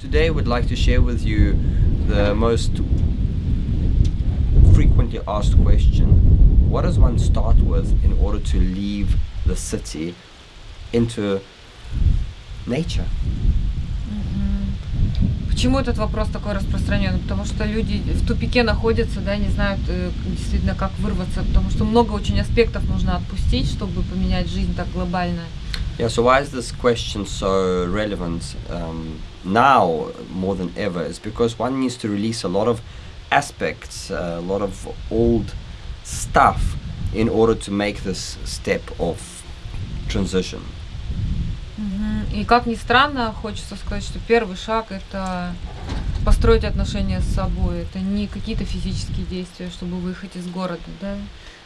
today we'd like to share with you the most frequently asked question. What does one start with in order to leave the city into nature? Почему этот вопрос такой распространенный? Потому что люди в тупике находятся, да, не знают э, действительно, как вырваться, потому что много очень аспектов нужно отпустить, чтобы поменять жизнь так глобально. Yeah, so why is this question so relevant um, now more than ever? Is because one needs to release a lot of aspects, uh, a lot of old stuff in order to make this step of transition. И как ни странно, хочется сказать, что первый шаг это построить отношения с собой. Это не какие-то физические действия, чтобы выехать из города, да.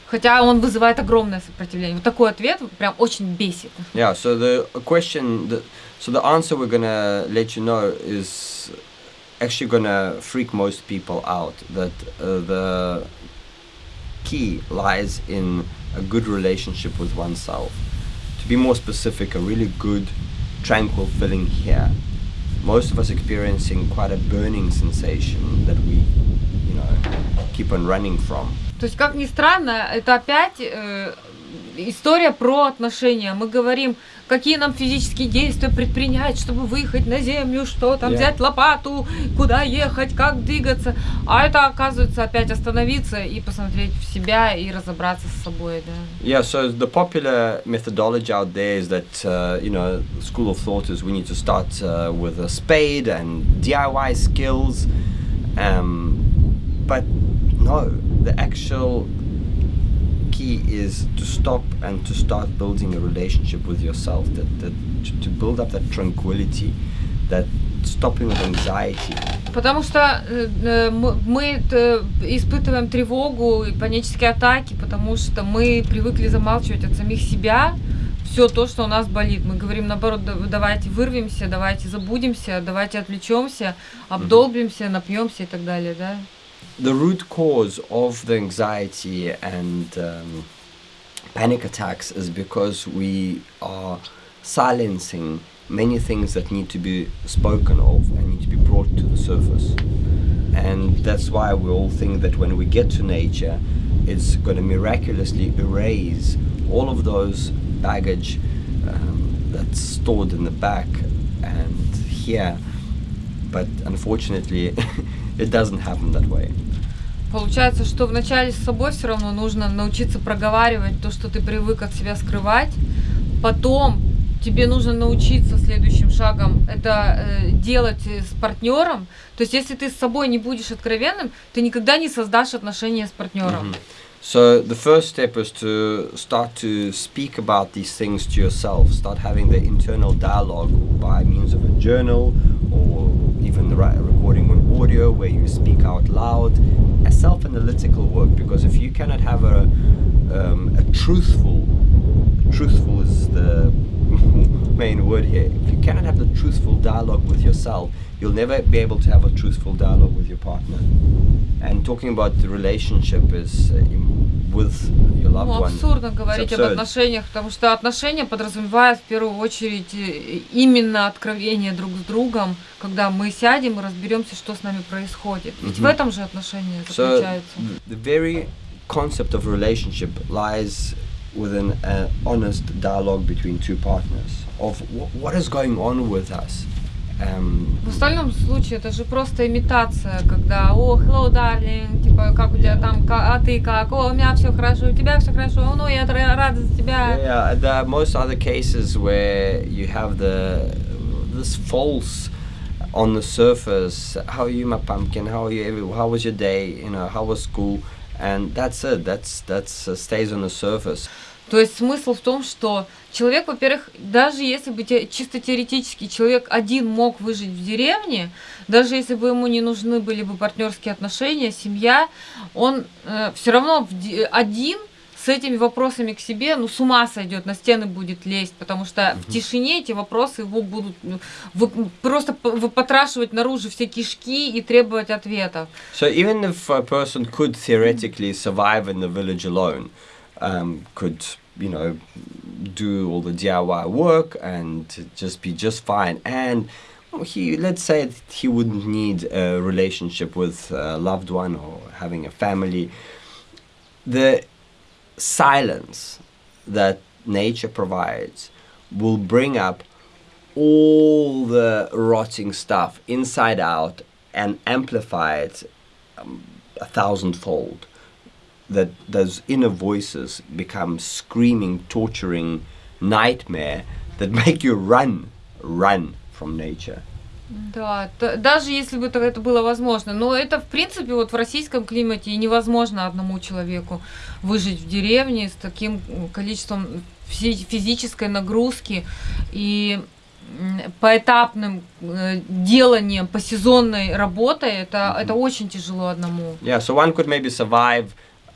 Хотя он вызывает огромное сопротивление. Вот такой ответ прям очень бесит. Yeah, so the question, the, so the answer we're gonna let you know is actually gonna freak most people out. That uh, the key lies in a good relationship with oneself. To be more specific, a really good, tranquil feeling here. Most of us experiencing quite a burning sensation that we, you know, keep on running from. То есть, как ни странно, это опять э, история про отношения. Мы говорим, какие нам физические действия предпринять, чтобы выехать на землю, что там Yeah. взять лопату, куда ехать, как двигаться. А это оказывается опять остановиться и посмотреть в себя и разобраться с собой, да. Yeah, so the popular methodology out there is that, uh, you know, school of thought is we need to start uh, with a spade and DIY skills. Um, but no, the actual key is to stop and to start building a relationship with yourself, that, that to, build up that tranquility, that stopping of anxiety. Потому что э, э, мы, э, испытываем тревогу и панические атаки, потому что мы привыкли замалчивать от самих себя все то, что у нас болит. Мы говорим наоборот, «Да- давайте вырвемся, давайте забудемся, давайте отвлечемся, обдолбимся, напьемся и так далее, да. The root cause of the anxiety and um, panic attacks is because we are silencing many things that need to be spoken of and need to be brought to the surface. And that's why we all think that when we get to nature, it's going to miraculously erase all of those baggage um, that's stored in the back and here. But unfortunately, it doesn't happen that way. Получается, что вначале с собой все равно нужно научиться проговаривать то, что ты привык от себя скрывать. Потом тебе нужно научиться следующим шагом это э, делать э, с партнером. То есть, если ты с собой не будешь откровенным, ты никогда не создашь отношения с партнером. So the first step is to start to speak about these things to yourself. Start having the internal dialogue by means of a journal or even the right audio where you speak out loud. A self-analytical work because if you cannot have a um, a truthful, truthful is the main word here. If you cannot have the truthful dialogue with yourself, you'll never be able to have a truthful dialogue with your partner. And talking about the relationship is uh, with your loved Ну, one. абсурдно говорить об отношениях, потому что отношения подразумевают в первую очередь э, именно откровение друг с другом, когда мы сядем и разберемся, что с нами происходит. Ведь в Мгм. этом же отношения So заключаются. the very concept of relationship lies within an honest dialogue between two partners of wh- what is going on with us. Um, В остальном случае это же просто имитация, когда «О, hello, darling», типа «Как у тебя там, ка- а ты как? О, у меня все хорошо, у тебя все хорошо, «О, ну, я ра- рада за тебя». Yeah, there are most other cases where you have the this false on the surface. How are you, my pumpkin? How are you? every- How was your day? You know, how was school? And that's it. That's that's uh, stays on the surface. То есть смысл в том, что человек, во-первых, даже если бы те- чисто теоретически человек один мог выжить в деревне, даже если бы ему не нужны были бы партнерские отношения, семья, он все равно один с этими вопросами к себе, ну, с ума сойдет, на стены будет лезть, потому что в тишине эти вопросы его будут ну, вы- просто п- выпотрашивать наружу все кишки и требовать ответов. So even if a person could theoretically survive in the village alone, um, could you know do all the DIY work and just be just fine, and he let's say he wouldn't need a relationship with a loved one or having a family the silence that nature provides will bring up all the rotting stuff inside out and amplify it um, a thousandfold. That those inner voices become screaming torturing nightmare that make you run run from nature Да, даже если бы это- было возможно. Но это, в принципе, вот в российском климате невозможно одному человеку выжить в деревне с таким м, количеством фи- физической нагрузки и поэтапным э, деланием, по сезонной работой. Это, это очень тяжело одному. Yeah, so one could maybe survive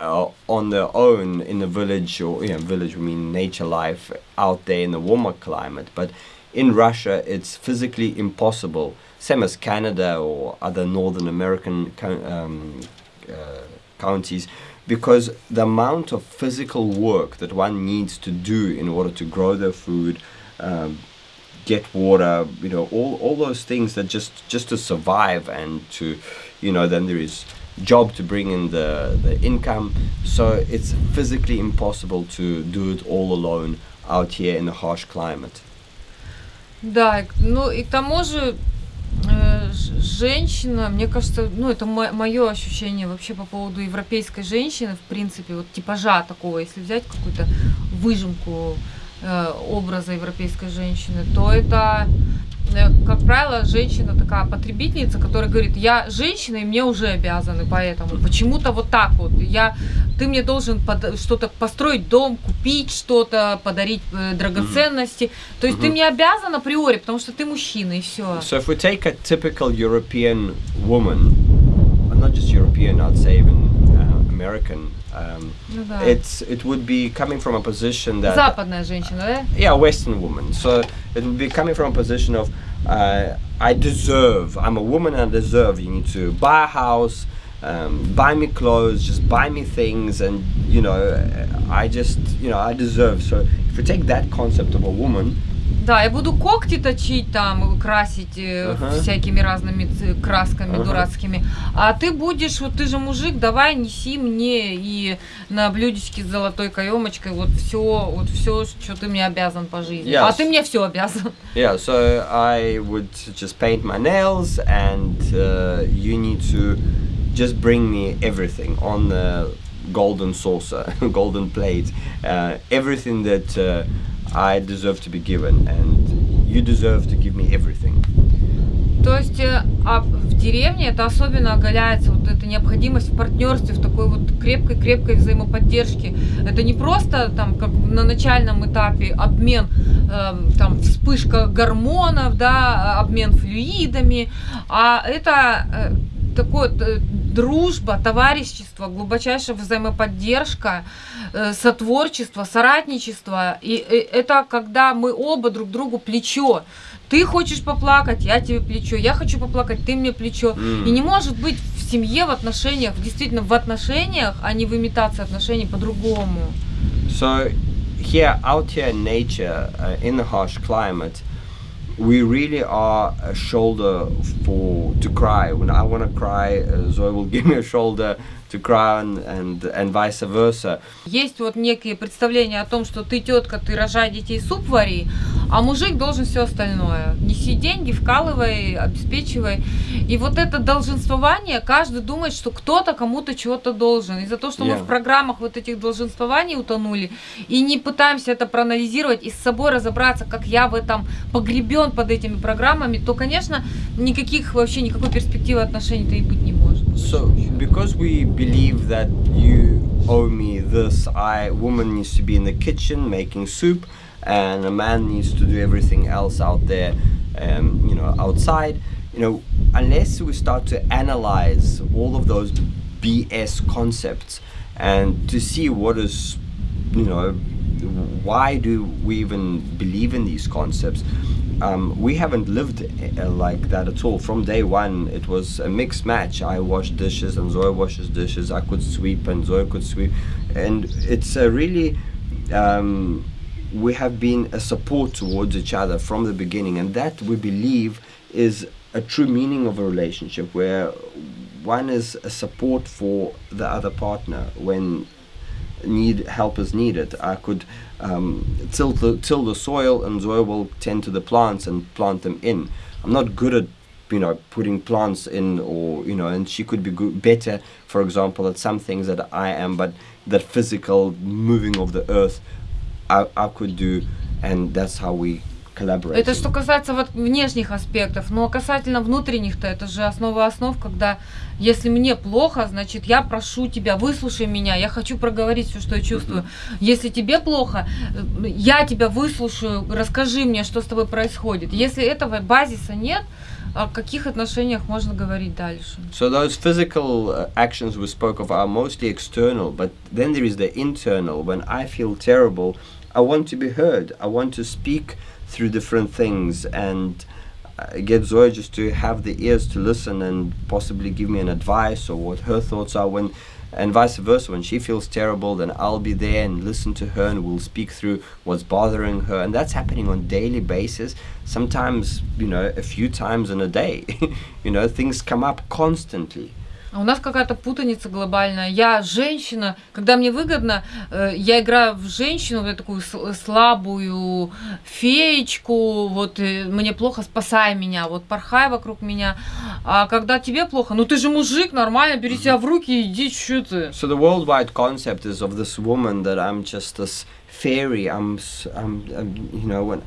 uh, on their own in a village, or you know, village we mean nature life out there in a warmer climate. But in Russia, it's physically impossible. Same as Canada or other Northern American um, uh, counties, because the amount of physical work that one needs to do in order to grow their food. Um, get water you know all, all those things that just just to survive and to you know then there is job to bring in the the income so it's physically impossible to do it all alone out here in a harsh climate Да, ну и к тому же э, женщина, мне кажется, ну это мое ощущение вообще по поводу европейской женщины, в принципе, вот типажа такого, если взять какую-то выжимку э, образа европейской женщины, то это, э, как правило, женщина такая потребительница, которая говорит, я женщина и мне уже обязаны, поэтому почему-то вот так вот, я, ты мне должен что-то построить дом, купить что-то, подарить э, драгоценности, то есть ты Мгм. мне обязан априори, потому что ты мужчина и все. so if we take a typical european woman uh, not just european i'd say even uh, american um, Ну да. it's it would be coming from a position that Западная женщина, да? yeah, Western woman. So it would be coming from a position of uh, I deserve. I'm a woman and I deserve. You need to buy a house, um, buy me clothes, just buy me things, and you know, I just you know I deserve. So if you take that concept of a woman, Да, я буду когти точить там, красить э, Ага. всякими разными красками Ага. дурацкими. А ты будешь, вот ты же мужик, давай неси мне и на блюдечке с золотой каемочкой вот все, вот все, что ты мне обязан по жизни. А Yes. ты мне все обязан. yeah. So I would just paint my nails, and uh, you need to just bring me everything on the golden saucer, golden plate, uh, everything that uh, I deserve to be given, and you deserve to give me everything. То есть э, а в деревне это особенно оголяется вот эта необходимость в партнерстве, в такой вот крепкой-крепкой взаимоподдержке. Это не просто там как на начальном этапе обмен, эм, там вспышка гормонов, да, обмен флюидами, а это э, такое э, дружба, товарищество, глубочайшая взаимоподдержка, э, сотворчество, соратничество. И э, это когда мы оба друг другу плечо. Ты хочешь поплакать, я тебе плечо. Я хочу поплакать, ты мне плечо. Mm. И не может быть в семье, в отношениях, действительно в отношениях, а не в имитации отношений по-другому. So here, out here in nature, uh, in the harsh climate, we really are a shoulder for to cry. When I want to cry, uh, Zoe will give me a shoulder to cry, and and, vice versa. Есть вот некие представления о том, что ты тетка, ты рожай детей, суп вари, а мужик должен все остальное. Неси деньги, вкалывай, обеспечивай. И вот это долженствование, каждый думает, что кто-то кому-то чего-то должен. Из-за того, что мы Yeah. в программах вот этих долженствований утонули, и не пытаемся это проанализировать и с собой разобраться, как я в этом погребен под этими программами, то, конечно, никаких вообще никакой перспективы отношений-то и быть не может. So because we believe that you owe me this, I woman needs to be in the kitchen making soup, and a man needs to do everything else out there, um, you know, outside. You know, unless we start to analyze all of those BS concepts and to see what is, you know, why do we even believe in these concepts? Um, we haven't lived uh, like that at all. From day one, it was a mixed match. I wash dishes and Zoe washes dishes. I could sweep and Zoe could sweep, and it's a really um, we have been a support towards each other from the beginning, and that we believe is a true meaning of a relationship where one is a support for the other partner when need help is needed. I could um, till the till the soil, and Zoe will tend to the plants and plant them in. I'm not good at you know putting plants in, or you know, and she could be good, better, for example, at some things that I am, but that physical moving of the earth, I, I could do, and that's how we collaborate. Это что касается вот внешних аспектов, но касательно внутренних-то, это же основа основ, когда если мне плохо, значит я прошу тебя, выслушай меня, я хочу проговорить все, что я чувствую. Если тебе плохо, э, я тебя выслушаю, расскажи мне, что с тобой происходит. Если этого базиса нет, о каких отношениях можно говорить дальше? So those physical uh, actions we spoke of are mostly external, but then there is the internal. When I feel terrible, I want to be heard. I want to speak through different things. And get Zoe just to have the ears to listen and possibly give me an advice or what her thoughts are when and vice versa. When she feels terrible then I'll be there and listen to her and we'll speak through what's bothering her. And that's happening on daily basis sometimes you know a few times in a day. You know things come up constantly А у нас какая-то путаница глобальная. Я женщина, когда мне выгодно, э, я играю в женщину, вот такую слабую феечку, вот э, мне плохо, спасай меня, вот порхай вокруг меня. А когда тебе плохо, ну ты же мужик, нормально, бери себя в руки и иди, что ты. So the worldwide concept is of this woman that I'm just this fairy. I'm, I'm, I'm you know, when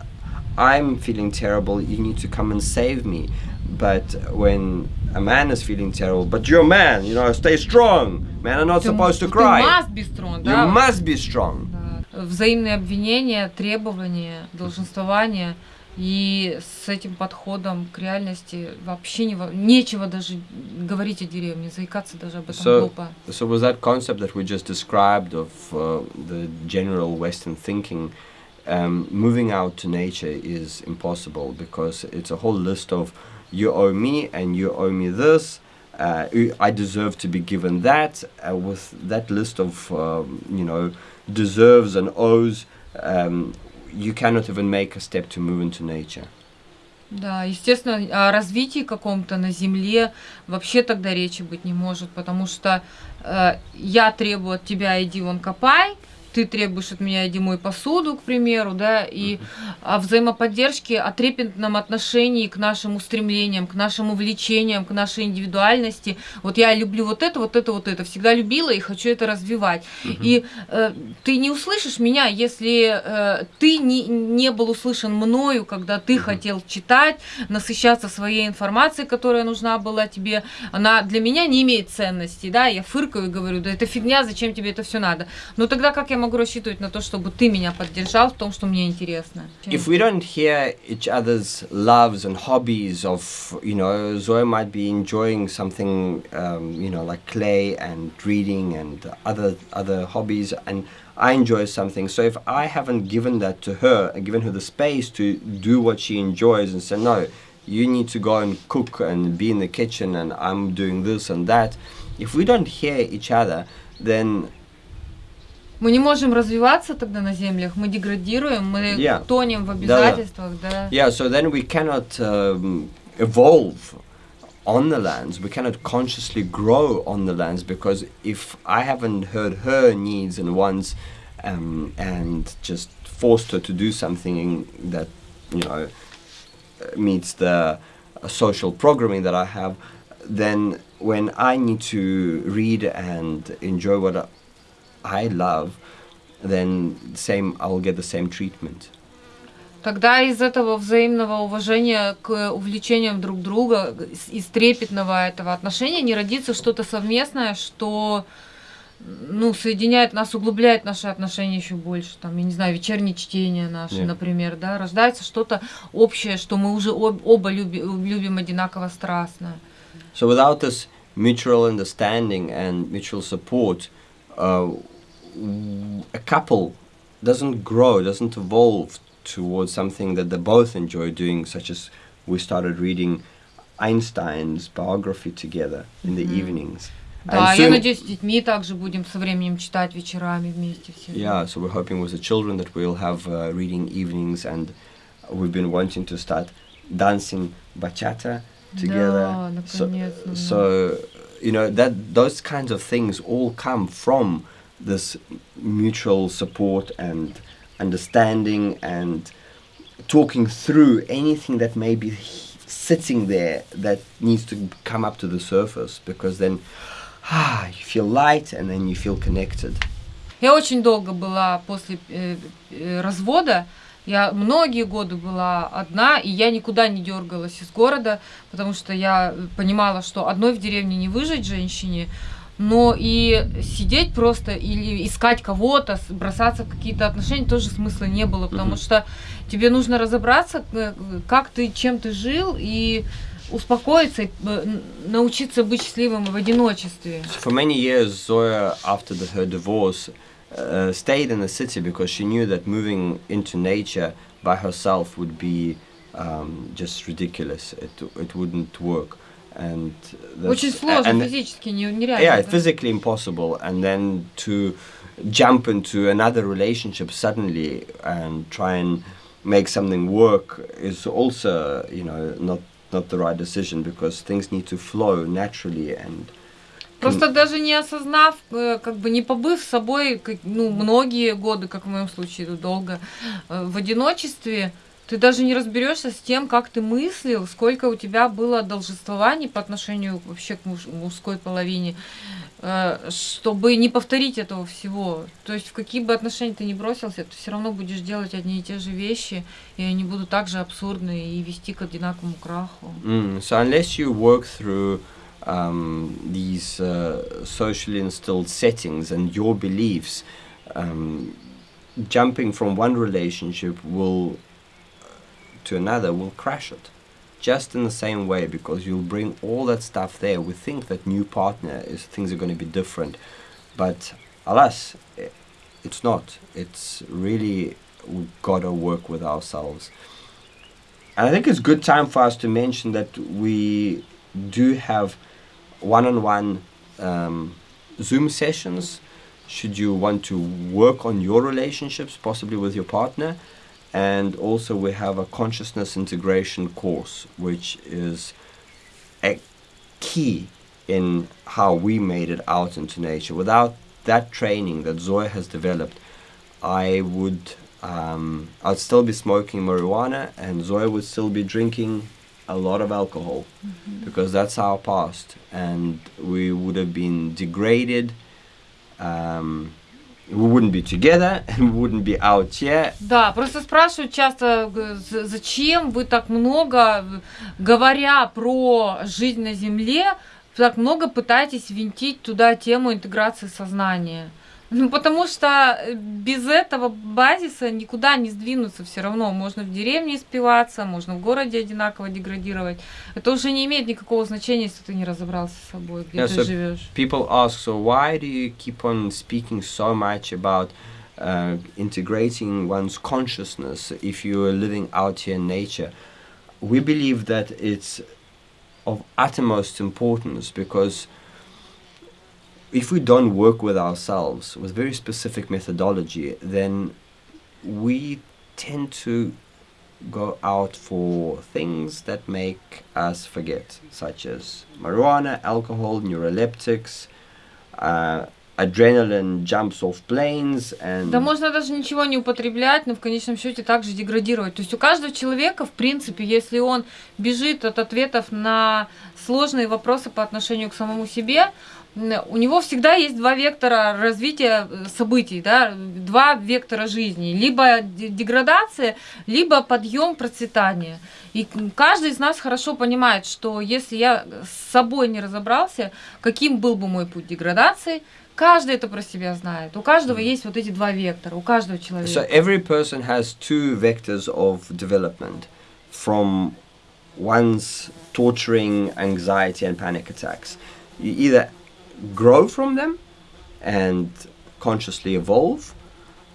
I'm feeling terrible, you need to come and save me. But when a man is feeling terrible, but you're a man, you know, stay strong. Men are not Ты- supposed to ты cry. must be strong, You да. must be strong. Да. Взаимные обвинения, требования, долженствования. И с этим подходом к реальности вообще не, нечего даже говорить о деревне, заикаться даже об этом So- глупо. So was that concept that we just described of uh, the general Western thinking, um, moving out to nature is impossible because it's a whole list of you owe me and you owe me this. Uh, I deserve to be given that. Uh, with that list of um, you know deserves and owes, um, you cannot even make a step to move into nature. Да, естественно, о развитии каком-то на Земле вообще тогда речи быть не может, потому что э, я требую от тебя, иди вон копай, ты требуешь от меня, иди мой посуду, к примеру, да, и о взаимоподдержке, о трепетном отношении к нашим устремлениям, к нашим увлечениям, к нашей индивидуальности. Вот я люблю вот это, вот это, вот это, всегда любила и хочу это развивать. И э, ты не услышишь меня, если э, ты не, не был услышан мною, когда ты Мгм. хотел читать, насыщаться своей информацией, которая нужна была тебе. Она для меня не имеет ценности, да, я фыркаю и говорю, да это фигня, зачем тебе это все надо. Но тогда как я могу рассчитывать на то, чтобы ты меня поддержал в том, что мне интересно? If we don't hear each other's loves and hobbies of, you know, Zoe might be enjoying something, um, you know, like clay and reading and other other hobbies, and I enjoy something. So if I haven't given that to her and given her the space to do what she enjoys and say, no, you need to go and cook and be in the kitchen, and I'm doing this and that. If we don't hear each other, then Мы не можем развиваться тогда на землях, мы деградируем, мы Yeah. тонем в обязательствах, да. Yeah, so then we cannot um, evolve on the lands. We cannot consciously grow on the lands because if I haven't heard her needs and wants um, and just forced her to do something that, you know, uh, meets the uh, social programming that I have, then when I need to read and enjoy what I love, then same I'll get the same treatment. Тогда из этого взаимного уважения к увлечениям друг друга, из- трепетного этого отношения не родится что-то совместное, что ну, соединяет нас, углубляет наши отношения еще больше. Там, я не знаю, вечернее чтение наше, Yeah. например, да, рождается что-то общее, что мы уже об- оба люби- любим одинаково страстно. So without this mutual understanding and mutual support, uh, a couple doesn't grow, doesn't evolve towards something that they both enjoy doing, such as we started reading Einstein's biography together in the Mhm. evenings. Да, And я soon- надеюсь, с детьми также будем со временем читать вечерами вместе все. Yeah, so we're hoping with the children that we'll have uh, reading evenings, and we've been wanting to start dancing bachata together. Да, so, наконец-то, да. so you know that those kinds of things all come from this mutual support and understanding and talking through anything that may be sitting there that needs to come up to the surface because then ah, you feel light and then you feel connected. Я очень долго была после э, э, развода. Я многие годы была одна, и я никуда не дергалась из города, потому что я понимала, что одной в деревне не выжить женщине, но и сидеть просто или искать кого-то, бросаться в какие-то отношения тоже смысла не было, потому Мгм. что тебе нужно разобраться, э, как ты, чем ты жил, и успокоиться, э, научиться быть счастливым в одиночестве. For many years, Zoya, after the, her divorce, uh, stayed in the city because she knew that moving into nature by herself would be um, just ridiculous. It, it wouldn't work. And that's- Очень сложно, and- физически не- нереально. yeah, да. physically impossible. And then to jump into another relationship suddenly and try and make something work is also, you know, not not the right decision because things need to flow naturally and Просто даже не осознав, э, как бы не побыв с собой, как- ну, многие годы, как в моем случае, ну, долго, э, в одиночестве, ты даже не разберешься с тем, как ты мыслил, сколько у тебя было должествований по отношению вообще к муж- мужской половине, э, чтобы не повторить этого всего. То есть в какие бы отношения ты ни бросился, ты все равно будешь делать одни и те же вещи, и они будут также абсурдны и вести к одинаковому краху. Mm, so unless you work through um, these uh, socially instilled settings and your beliefs, um, jumping from one relationship will to another will crash it. Just in the same way, because you'll bring all that stuff there. We think that new partner is things are going to be different, but alas, it's not. It's really we've gotta work with ourselves. And I think it's good time for us to mention that we do have one-on-one um, Zoom sessions. Should you want to work on your relationships, possibly with your partner, and also we have a consciousness integration course, which is a key in how we made it out into nature. Without that training that Zoya has developed, I would um, I'd still be smoking marijuana, and Zoya would still be drinking a lot of alcohol because that's our past, and we would have been degraded. Um, we wouldn't be together, and we wouldn't be out here. Да, просто спрашивают часто, зачем вы так много, говоря про жизнь на Земле, так много пытаетесь винтить туда тему интеграции сознания. Ну, потому что э, без этого базиса никуда не сдвинуться все равно. Можно в деревне спиваться, можно в городе одинаково деградировать. Это уже не имеет никакого значения, если ты не разобрался с собой, где Yeah, ты so живешь. People ask, so why do you keep on speaking so much about uh, integrating one's consciousness if you are living out here in nature? We believe that it's of utmost importance because if we don't work with ourselves with very specific methodology, then we tend to go out for things that make us forget, such as marijuana, alcohol, neuroleptics, uh, adrenaline jumps off planes, and Да можно даже ничего не употреблять, но в конечном счете также деградировать. То есть у каждого человека, в принципе, если он бежит от ответов на сложные вопросы по отношению к самому себе, м, у него всегда есть два вектора развития э, событий, да, два вектора жизни. Либо де- деградация, либо подъем процветания. И каждый из нас хорошо понимает, что если я с собой не разобрался, каким был бы мой путь деградации, каждый это про себя знает. У каждого есть вот эти два вектора, у каждого So человека. every person has two vectors of development from one's torturing anxiety and panic attacks. You either grow from them and consciously evolve,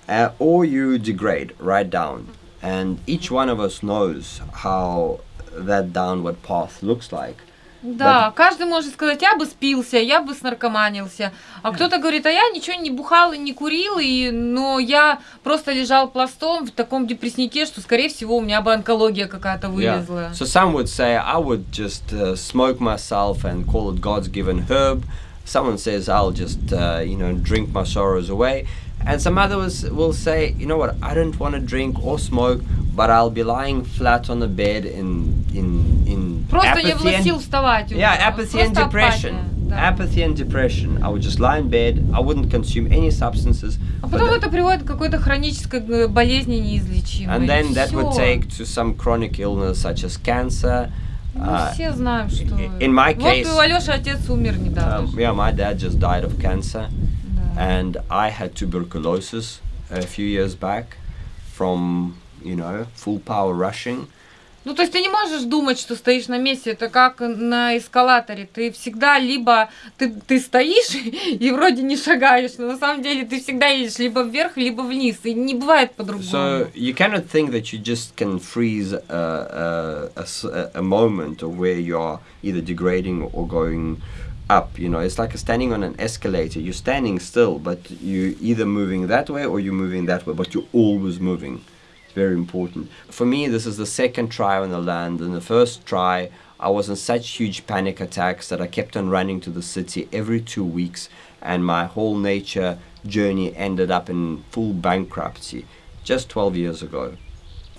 uh, or you degrade right down. And each one of us knows how that downward path looks like. Да, каждый может сказать, я бы спился, я бы снаркоманился. А кто-то говорит, а я ничего не бухал и не курил, и, но я просто лежал пластом в таком депресснике, что, скорее всего, у меня бы онкология какая-то вылезла. Yeah. So some would say I would just uh, smoke myself and call it God's given herb. Someone says I'll just uh, you know drink my sorrows away. And some others will say, you know what, I don't want to drink or smoke, but I'll be lying flat on the bed in in in Просто не было apathy сил and, вставать. уже. yeah, apathy and Просто depression. апатия, да. Apathy and depression. I would just lie in bed. I wouldn't consume any substances. А but потом the- это приводит к какой-то хронической э, болезни неизлечимой. and then И that would всё. take to some chronic illness such as cancer. Мы uh, все знаем, что... in my вот case, у Алёши отец умер недавно. Um, yeah, my dad just died of cancer, Да. and I had tuberculosis a few years back from you know full power rushing. Ну, то есть ты не можешь думать, что стоишь на месте. Это как на эскалаторе. Ты всегда либо ты, ты стоишь и вроде не шагаешь, но на самом деле ты всегда едешь либо вверх, либо вниз. И не бывает по-другому. So you cannot think that you just can freeze a, a, a a- moment where you are either degrading or going up. You know, it's like standing on an escalator. You're standing still, but you either moving that way or you're moving that way, but you're always moving. Very important. For me, this is the second try on the land. In the first try, I was in such huge panic attacks that I kept on running to the city every two weeks, and my whole nature journey ended up in full bankruptcy just 12 years ago.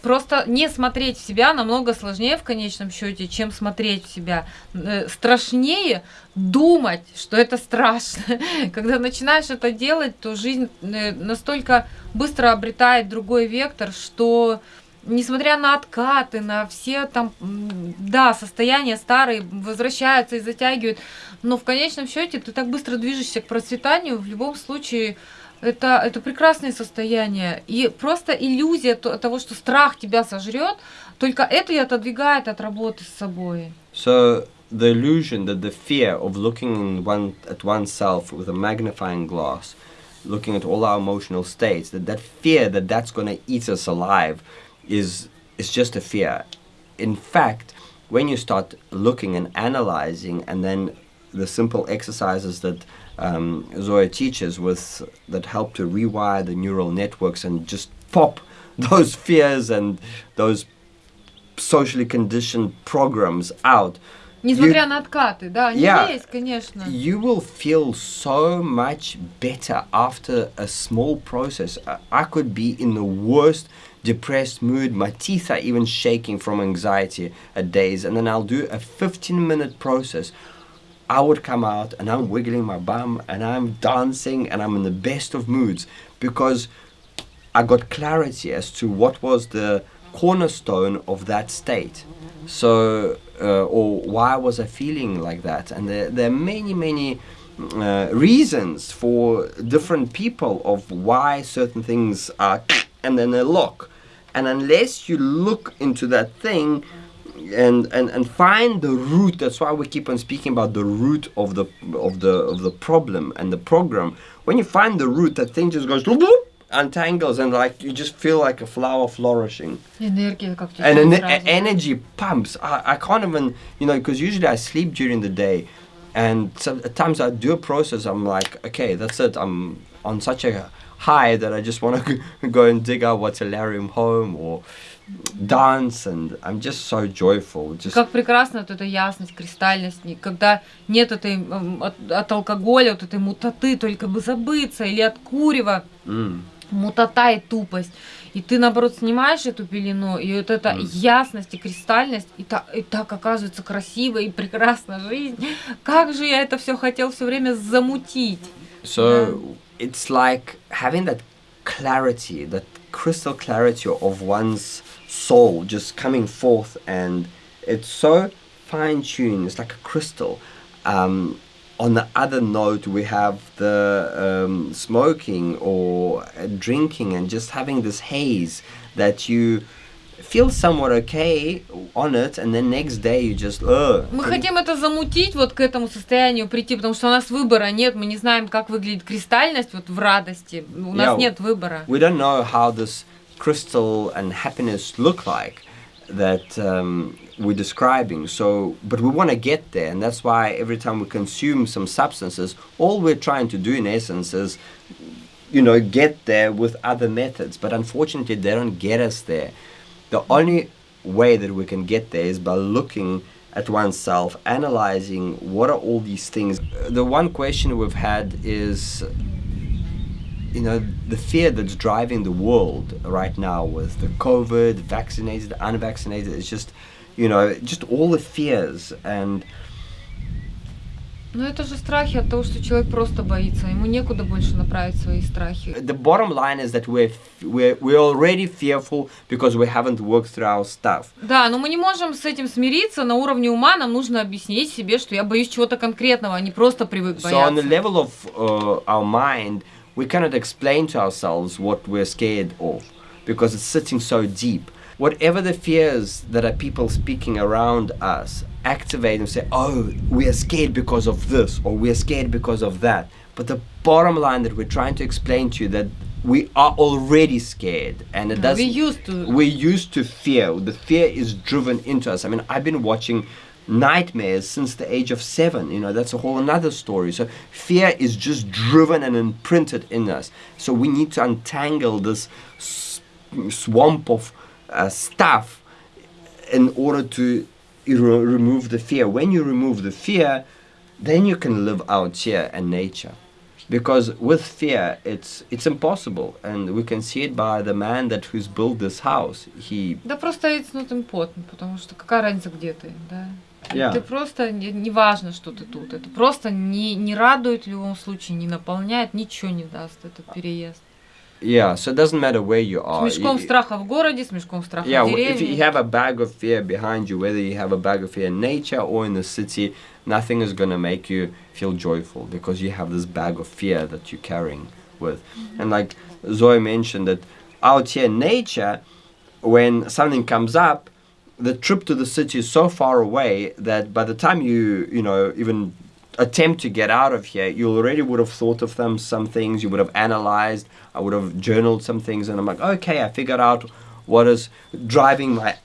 Просто не смотреть в себя намного сложнее в конечном счете, чем смотреть в себя. Э, Страшнее думать, что это страшно. Когда начинаешь это делать, то жизнь э, настолько быстро обретает другой вектор, что несмотря на откаты, на все там, да, состояния старые возвращаются и затягивают, но в конечном счете ты так быстро движешься к процветанию, в любом случае это, это прекрасное состояние. И просто иллюзия то- того, что страх тебя сожрет, только это и отодвигает от работы с собой. So the illusion that the fear of looking in one, at oneself with a magnifying glass, looking at all our emotional states, that that fear that that's going to eat us alive is is just a fear. In fact, when you start looking and analyzing, and then the simple exercises that um, Zoya teaches with that help to rewire the neural networks and just pop those fears and those socially conditioned programs out, Несмотря на откаты, да, они Yeah. есть, конечно. you will feel so much better after a small process. I- I could be in the worst depressed mood, my teeth are even shaking from anxiety at days, and then I'll do a 15 minute process. I would come out and I'm wiggling my bum and I'm dancing and I'm in the best of moods because I got clarity as to what was the cornerstone of that state. So, uh, or why was I feeling like that? And there, there are many, many uh, reasons for different people of why certain things are and then they lock. And unless you look into that thing, and, and and find the root that's why we keep on speaking about the root of the of the of the problem and the program when you find the root that thing just goes bloop, bloop, untangles and like you just feel like a flower flourishing Энергия как течет and an сразу. energy pumps I, I can't even you know because usually I sleep during the day and so, at times I do a process I'm like okay that's it I'm on such a high that I just want to go and dig out what's Solarium home or dance and I'm just so joyful just Как прекрасна вот эта ясность, кристальность, когда нет этой от, от алкоголя, вот этой мутаты, только бы забыться, или от курева, mm. мутата и тупость. И ты, наоборот, снимаешь эту пелену, и вот эта Мгм. ясность и кристальность, и, та- и так оказывается красиво и прекрасна жизнь. Как же я это все хотел все время замутить. So it's like having that clarity, that crystal clarity of one's soul just coming forth, and it's so fine tuned. It's like a crystal. Um, on the other note, we have the um, smoking or uh, drinking, and just having this haze that you feel somewhat okay on it, and then next day you just uh, Мы хотим это замутить, вот к этому состоянию прийти, потому что у нас выбора нет, мы не знаем, как выглядит кристальность вот в радости, у нас Yeah. нет выбора. we don't know how this crystal and happiness look like that um, we're describing. So, but we want to get there, and that's why every time we consume some substances, all we're trying to do in essence is, you know, get there with other methods. But unfortunately, they don't get us there. The only way that we can get there is by looking at oneself, analyzing what are all these things. The one question we've had is you know the fear that's driving the world right now with the covid vaccinated unvaccinated it's just you know just all the fears and Ну это же страхи от того, что человек просто боится, ему некуда больше направить свои страхи. The bottom line is that we're, we're, we're already fearful because we haven't worked through our stuff. Да, но мы не можем с этим смириться, на уровне ума нам нужно объяснить себе, что я боюсь чего-то конкретного, а не просто привык бояться. So on the level of uh, our mind, we cannot explain to ourselves what we're scared of because it's sitting so deep. Whatever the fears that are people speaking around us, activate and say, oh, we are scared because of this or we are scared because of that. But the bottom line that we're trying to explain to you that we are already scared and it doesn't We used to. we're used to fear the fear is driven into us i mean i've been watching nightmares since the age of seven. You know that's a whole another story. So fear is just driven and imprinted in us. So we need to untangle this swamp of uh, stuff in order to remove the fear. When you remove the fear then you can live out here in nature because with fear it's it's impossible and we can see it by the man that who's built this house he Да просто it's not important, потому что какая разница, где ты, да? Yeah. Ты просто, не, не важно, что ты тут. Это просто не, не радует в любом случае, не наполняет, ничего не даст этот переезд. yeah so it doesn't matter where you С are мешком You- страха в городе, с мешком страха yeah в w- if you деревне. have a bag of fear behind you whether you have a bag of fear in nature or in the city nothing is going to make you feel joyful because you have this bag of fear that you're carrying with. Mm-hmm. And like zoe mentioned that out here in nature when something comes up the trip to the city is so far away that by the time you you know even attempt to get out of here you already would have thought of them some things you would have analyzed i would have journaled some things and i'm like okay i figured out what is driving my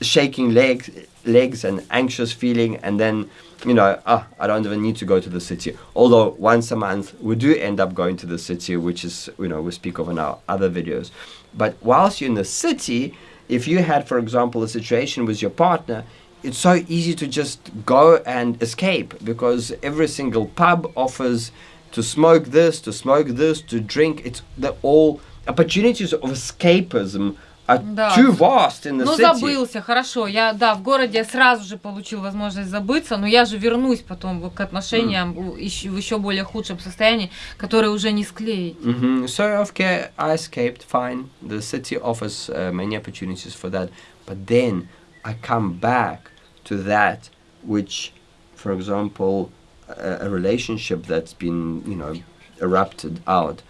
shaking legs legs and anxious feeling and then you know ah, i don't even need to go to the city. Although once a month we do end up going to the city which is you know we speak of in our other videos. But whilst you're in the city if you had for example a situation with your partner it's so easy to just go and escape because every single pub offers to smoke this to smoke this to drink. It's the all opportunities of escapism are Да. too vast in the Ну, city забылся, хорошо. Я, да, в городе я сразу же получил возможность забыться, но я же вернусь потом к отношениям у- ещё- в еще более худшем состоянии, которое уже не склеить. hmm So, okay, I escaped, fine. The city offers uh, many opportunities for that. But then I come back to that which, for example, a, a relationship that's been, you know, erupted out.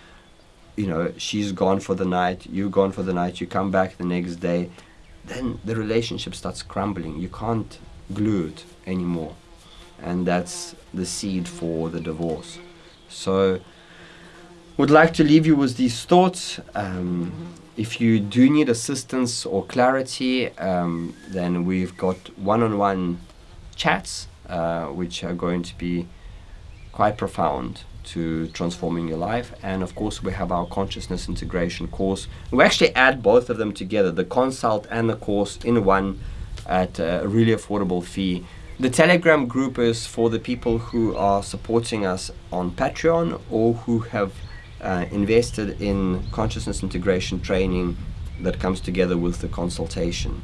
You know, she's gone for the night, you're gone for the night, you come back the next day. Then the relationship starts crumbling. You can't glue it anymore. And that's the seed for the divorce. So, would like to leave you with these thoughts. Um, if you do need assistance or clarity, um, then we've got one on one chats, uh, which are going to be quite profound to transforming your life. And of course, we have our consciousness integration course. We actually add both of them together the consult and the course in one at a really affordable fee. The Telegram group is for the people who are supporting us on Patreon or who have uh, invested in consciousness integration training that comes together with the consultation.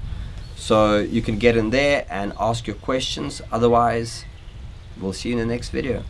So you can get in there and ask your questions. Otherwise, we'll see you in the next video.